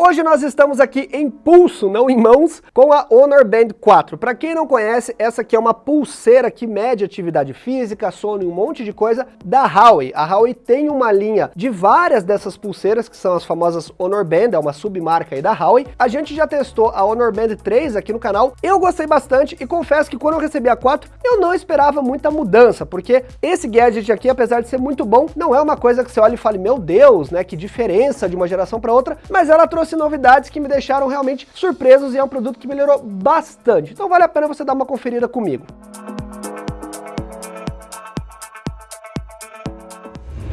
Hoje nós estamos aqui em pulso, não em mãos, com a Honor Band 4. Para quem não conhece, essa aqui é uma pulseira que mede atividade física, sono e um monte de coisa da Huawei. A Huawei tem uma linha de várias dessas pulseiras, que são as famosas Honor Band, é uma submarca aí da Huawei. A gente já testou a Honor Band 3 aqui no canal, eu gostei bastante e confesso que quando eu recebi a 4, eu não esperava muita mudança, porque esse gadget aqui, apesar de ser muito bom, não é uma coisa que você olha e fale, meu Deus, né, que diferença de uma geração para outra, mas ela trouxe trouxe novidades que me deixaram realmente surpresos e é um produto que melhorou bastante. Então vale a pena você dar uma conferida comigo.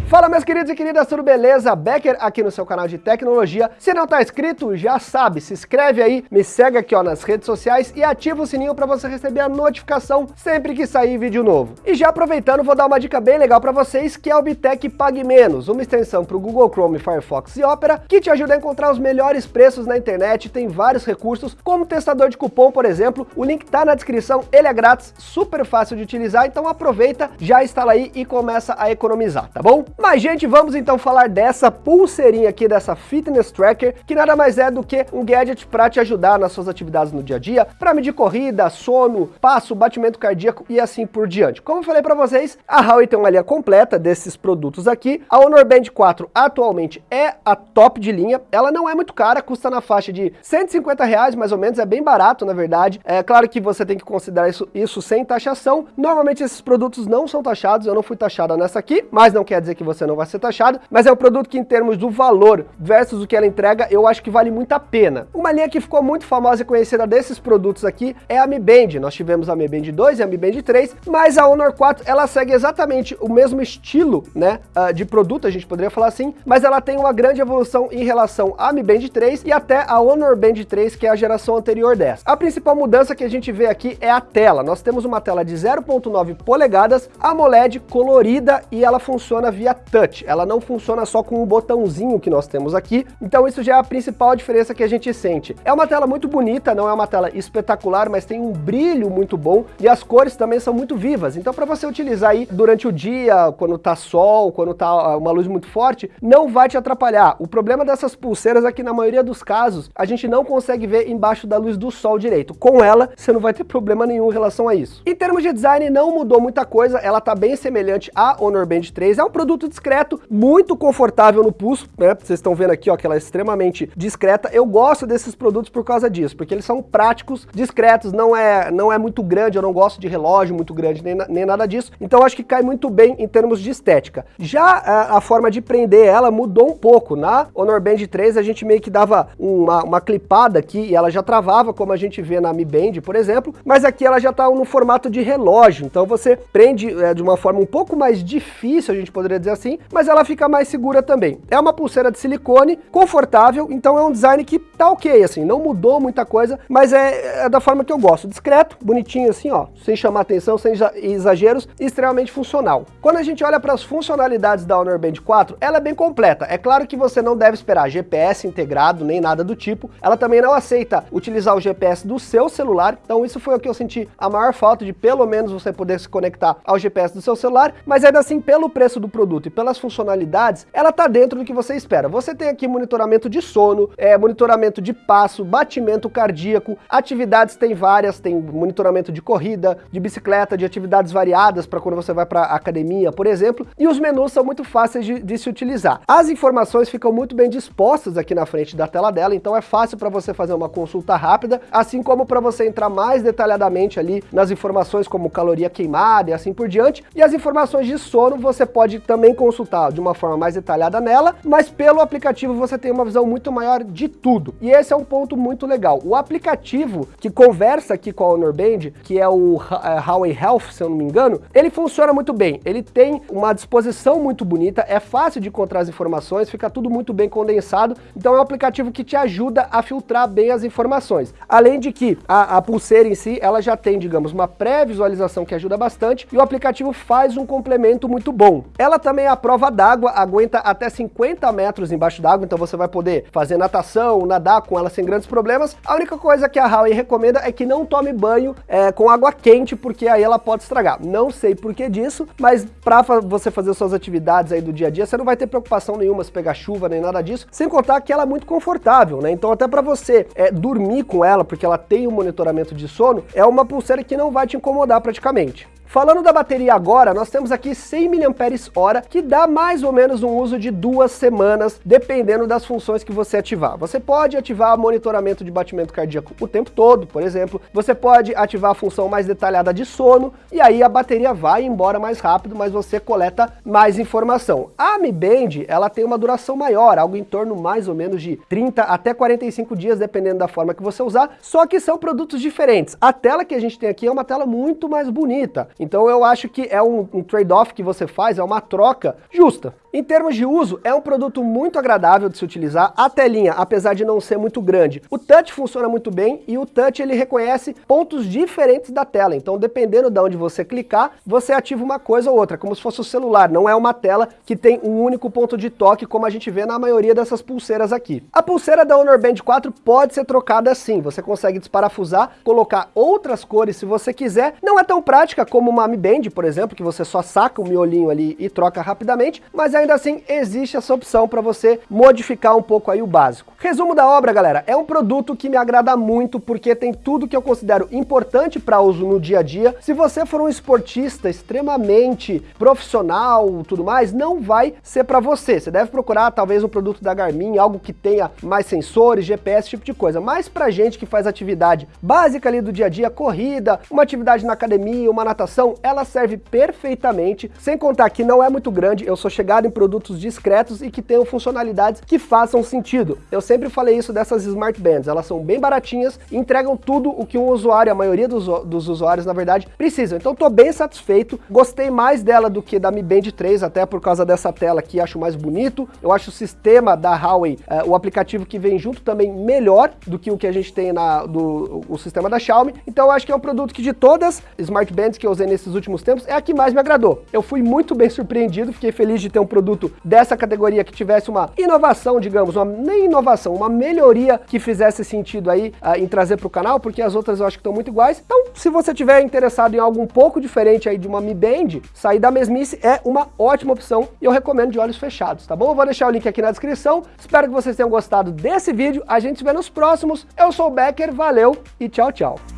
Fala meus queridos e queridas, tudo beleza? Becker aqui no seu canal de tecnologia. Se não tá inscrito, já sabe, se inscreve aí, me segue aqui ó, nas redes sociais e ativa o sininho para você receber a notificação sempre que sair vídeo novo. E já aproveitando, vou dar uma dica bem legal para vocês, que é o Bitec Pague Menos, uma extensão para o Google Chrome, Firefox e Opera, que te ajuda a encontrar os melhores preços na internet, tem vários recursos, como testador de cupom, por exemplo, o link tá na descrição, ele é grátis, super fácil de utilizar, então aproveita, já instala aí e começa a economizar, tá bom? Mas, gente, vamos então falar dessa pulseirinha aqui, dessa Fitness Tracker, que nada mais é do que um gadget para te ajudar nas suas atividades no dia a dia, para medir corrida, sono, passo, batimento cardíaco e assim por diante. Como eu falei para vocês, a Huawei tem uma linha completa desses produtos aqui. A Honor Band 4 atualmente é a top de linha. Ela não é muito cara, custa na faixa de 150 reais mais ou menos, é bem barato na verdade. É claro que você tem que considerar isso, isso sem taxação. Normalmente esses produtos não são taxados, eu não fui taxada nessa aqui, mas não quer dizer que você não vai ser taxado, mas é um produto que em termos do valor versus o que ela entrega, eu acho que vale muito a pena. Uma linha que ficou muito famosa e conhecida desses produtos aqui é a Mi Band. Nós tivemos a Mi Band 2 e a Mi Band 3, mas a Honor 4 ela segue exatamente o mesmo estilo né, ah, de produto, a gente poderia falar assim, mas ela tem uma grande evolução em relação à Mi Band 3 e até a Honor Band 3, que é a geração anterior dessa. A principal mudança que a gente vê aqui é a tela. Nós temos uma tela de 0.9 polegadas, AMOLED colorida e ela funciona via touch. Ela não funciona só com o botãozinho que nós temos aqui, então isso já é a principal diferença que a gente sente. É uma tela muito bonita, não é uma tela espetacular, mas tem um brilho muito bom e as cores também são muito vivas. Então para você utilizar aí durante o dia, quando tá sol, quando tá ah, uma luz muito forte, não vai te atrapalhar. O problema dessas pulseiras é que na maioria dos casos, a gente não consegue ver embaixo da luz do sol direito. Com ela, você não vai ter problema nenhum em relação a isso. Em termos de design, não mudou muita coisa, ela tá bem semelhante à Honor Band 3, é um produto discreto, muito confortável no pulso, né? Vocês estão vendo aqui, ó, que ela é extremamente discreta. Eu gosto desses produtos por causa disso, porque eles são práticos, discretos, não é, não é muito grande, eu não gosto de relógio muito grande, nem, nem nada disso. Então acho que cai muito bem em termos de estética. Já a, a, forma de prender ela mudou um pouco. Na Honor Band 3 a gente meio que dava uma, uma clipada aqui e ela já travava, como a gente vê na Mi Band, por exemplo, mas aqui ela já está no formato de relógio, então você prende é, de uma forma um pouco mais difícil, a gente poderia dizer assim, mas ela fica mais segura também. É uma pulseira de silicone, confortável, então é um design que tá ok, assim, não mudou muita coisa, mas é, é da forma que eu gosto, discreto, bonitinho assim, ó, sem chamar atenção, sem exageros, extremamente funcional. Quando a gente olha para as funcionalidades da Honor Band 4, ela é bem completa. É claro que você não deve esperar GPS integrado, nem nada do tipo. Ela também não aceita utilizar o GPS do seu celular, então isso foi o que eu senti a maior falta de pelo menos você poder se conectar ao GPS do seu celular, mas ainda assim, pelo preço do produto e pelas funcionalidades, ela tá dentro do que você espera. Você tem aqui monitoramento de sono, é, monitoramento de passo, batimento cardíaco, atividades tem várias, tem monitoramento de corrida, de bicicleta, de atividades variadas para quando você vai para academia, por exemplo, e os menus são muito fáceis de, de se utilizar. As informações ficam muito bem dispostas aqui na frente da tela dela, então é fácil para você fazer uma consulta rápida, assim como para você entrar mais detalhadamente ali nas informações como caloria queimada e assim por diante, e as informações de sono você pode também consultar de uma forma mais detalhada nela, mas pelo aplicativo você tem uma visão muito maior de tudo. E esse é um ponto muito legal. O aplicativo que conversa aqui com a Honor Band, que é o é, Huawei Health, se eu não me engano, ele funciona muito bem. Ele tem uma disposição muito bonita, é fácil de encontrar as informações, fica tudo muito bem condensado. Então é um aplicativo que te ajuda a filtrar bem as informações. Além de que a, a pulseira em si, ela já tem, digamos, uma pré-visualização que ajuda bastante e o aplicativo faz um complemento muito bom. Ela também também a prova d'água, aguenta até 50 metros embaixo d'água, então você vai poder fazer natação, nadar com ela sem grandes problemas. A única coisa que a Huawei recomenda é que não tome banho é, com água quente, porque aí ela pode estragar. Não sei por que disso, mas para você fazer suas atividades aí do dia a dia, você não vai ter preocupação nenhuma se pegar chuva nem nada disso, sem contar que ela é muito confortável, né? Então até para você é, dormir com ela, porque ela tem um monitoramento de sono, é uma pulseira que não vai te incomodar praticamente. Falando da bateria agora, nós temos aqui 100 mAh, que dá mais ou menos um uso de duas semanas, dependendo das funções que você ativar. Você pode ativar monitoramento de batimento cardíaco o tempo todo, por exemplo. Você pode ativar a função mais detalhada de sono, e aí a bateria vai embora mais rápido, mas você coleta mais informação. A Mi Band, ela tem uma duração maior, algo em torno mais ou menos de 30 até 45 dias, dependendo da forma que você usar, só que são produtos diferentes. A tela que a gente tem aqui é uma tela muito mais bonita, então eu acho que é um, um trade-off que você faz, é uma troca justa. Em termos de uso, é um produto muito agradável de se utilizar. A telinha, apesar de não ser muito grande, o touch funciona muito bem e o touch ele reconhece pontos diferentes da tela. Então, dependendo de onde você clicar, você ativa uma coisa ou outra, como se fosse o celular. Não é uma tela que tem um único ponto de toque, como a gente vê na maioria dessas pulseiras aqui. A pulseira da Honor Band 4 pode ser trocada assim. Você consegue desparafusar, colocar outras cores se você quiser. Não é tão prática como uma Mi Band, por exemplo, que você só saca o miolinho ali e troca rapidamente, mas é ainda assim existe essa opção para você modificar um pouco aí o básico. Resumo da obra, galera, é um produto que me agrada muito porque tem tudo que eu considero importante para uso no dia a dia. Se você for um esportista extremamente profissional, tudo mais, não vai ser para você. Você deve procurar talvez um produto da Garmin, algo que tenha mais sensores, GPS, tipo de coisa. Mas para gente que faz atividade básica ali do dia a dia, corrida, uma atividade na academia, uma natação, ela serve perfeitamente, sem contar que não é muito grande, eu sou chegado em produtos discretos e que tenham funcionalidades que façam sentido. Eu sempre falei isso dessas Smart Bands, elas são bem baratinhas e entregam tudo o que um usuário, a maioria dos, dos usuários, na verdade, precisam. Então estou bem satisfeito, gostei mais dela do que da Mi Band 3, até por causa dessa tela aqui, acho mais bonito. Eu acho o sistema da Huawei, é, o aplicativo que vem junto também melhor do que o que a gente tem na, do o sistema da Xiaomi. Então eu acho que é um produto que de todas Smart Bands que eu usei nesses últimos tempos, é a que mais me agradou. Eu fui muito bem surpreendido, fiquei feliz de ter um produto produto dessa categoria que tivesse uma inovação, digamos, uma, nem inovação, uma melhoria que fizesse sentido aí uh, em trazer para o canal, porque as outras eu acho que estão muito iguais. Então, se você tiver interessado em algo um pouco diferente aí de uma Mi Band, sair da mesmice é uma ótima opção e eu recomendo de olhos fechados, tá bom? Eu vou deixar o link aqui na descrição. Espero que vocês tenham gostado desse vídeo. A gente se vê nos próximos. Eu sou o Becker, valeu e tchau, tchau.